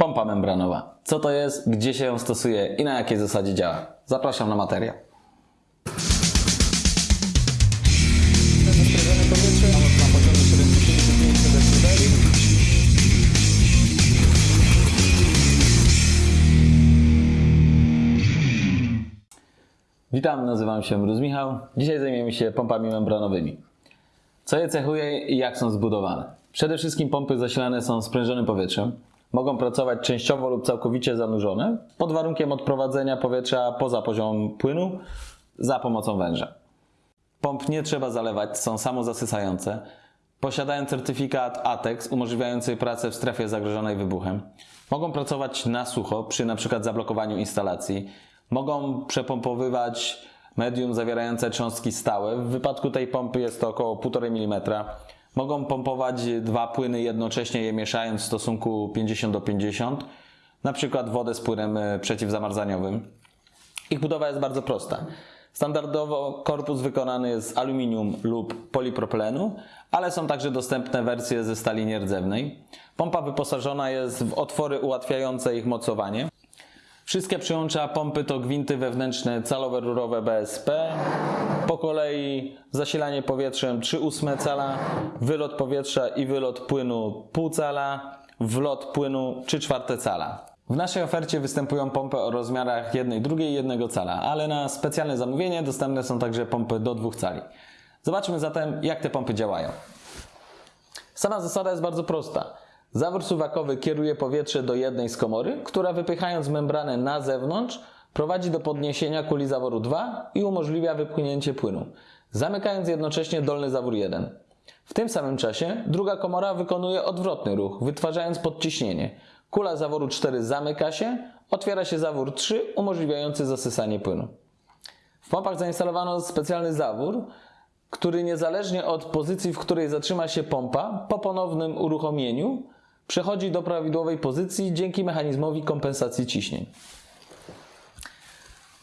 Pompa membranowa. Co to jest, gdzie się ją stosuje i na jakiej zasadzie działa? Zapraszam na materiał. Zastrzeżone powietrze na poziomie 75 dB. Witam, nazywam się Mróz Michał. Dzisiaj zajmiemy się pompami membranowymi. Co je cechuje i jak są zbudowane? Przede wszystkim pompy zasilane są sprężonym powietrzem. Mogą pracować częściowo lub całkowicie zanurzone pod warunkiem odprowadzenia powietrza poza poziom płynu za pomocą węża. Pomp nie trzeba zalewać, są samozasysające. Posiadają certyfikat ATEX umożliwiający pracę w strefie zagrożonej wybuchem. Mogą pracować na sucho przy np. zablokowaniu instalacji. Mogą przepompowywać medium zawierające cząstki stałe. W wypadku tej pompy jest to około 1,5 mm. Mogą pompować dwa płyny jednocześnie je mieszając w stosunku 50 do 50, na przykład wodę z płynem e, przeciwzamarzaniowym. Ich budowa jest bardzo prosta. Standardowo korpus wykonany jest z aluminium lub polipropylenu, ale są także dostępne wersje ze stali nierdzewnej. Pompa wyposażona jest w otwory ułatwiające ich mocowanie. Wszystkie przyłącza pompy to gwinty wewnętrzne calowe rurowe BSP. Po kolei zasilanie powietrzem 3,8 cala, wylot powietrza i wylot płynu pół cala, wlot płynu 3,4 cala. W naszej ofercie występują pompy o rozmiarach 1, 2 i 1 cala, ale na specjalne zamówienie dostępne są także pompy do 2 cali. Zobaczmy zatem jak te pompy działają. Sama zasada jest bardzo prosta. Zawór suwakowy kieruje powietrze do jednej z komory, która wypychając membranę na zewnątrz prowadzi do podniesienia kuli zaworu 2 i umożliwia wypchnięcie płynu, zamykając jednocześnie dolny zawór 1. W tym samym czasie druga komora wykonuje odwrotny ruch, wytwarzając podciśnienie. Kula zaworu 4 zamyka się, otwiera się zawór 3 umożliwiający zasysanie płynu. W pompach zainstalowano specjalny zawór, który niezależnie od pozycji, w której zatrzyma się pompa, po ponownym uruchomieniu przechodzi do prawidłowej pozycji dzięki mechanizmowi kompensacji ciśnień.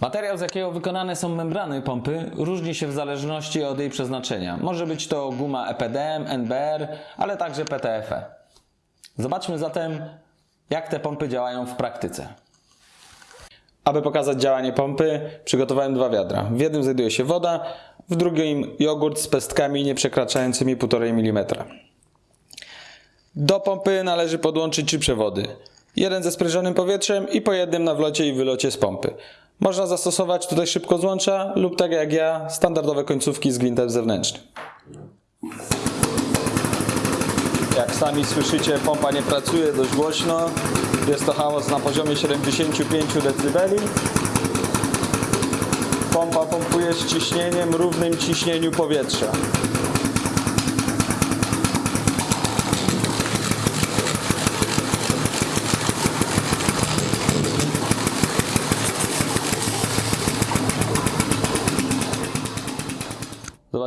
Materiał, z jakiego wykonane są membrany pompy, różni się w zależności od jej przeznaczenia. Może być to guma EPDM, NBR, ale także PTFE. Zobaczmy zatem, jak te pompy działają w praktyce. Aby pokazać działanie pompy, przygotowałem dwa wiadra. W jednym znajduje się woda, w drugim jogurt z pestkami nie przekraczającymi 1,5 mm. Do pompy należy podłączyć trzy przewody. Jeden ze sprężonym powietrzem i po jednym na wlocie i wylocie z pompy. Można zastosować tutaj szybko złącza lub tak jak ja, standardowe końcówki z gwintem zewnętrznym. Jak sami słyszycie, pompa nie pracuje dość głośno. Jest to hałas na poziomie 75 dB. Pompa pompuje z ciśnieniem równym ciśnieniu powietrza.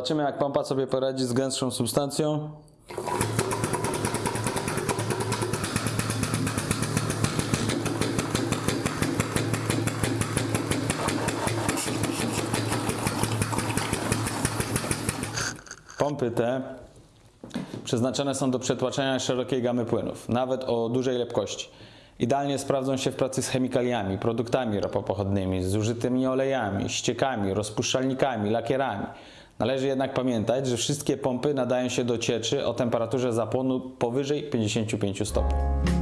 Zobaczymy jak pompa sobie poradzi z gęstszą substancją. Pompy te przeznaczone są do przetłaczania szerokiej gamy płynów, nawet o dużej lepkości. Idealnie sprawdzą się w pracy z chemikaliami, produktami ropopochodnymi, zużytymi olejami, ściekami, rozpuszczalnikami, lakierami. Należy jednak pamiętać, że wszystkie pompy nadają się do cieczy o temperaturze zapłonu powyżej 55 stopni.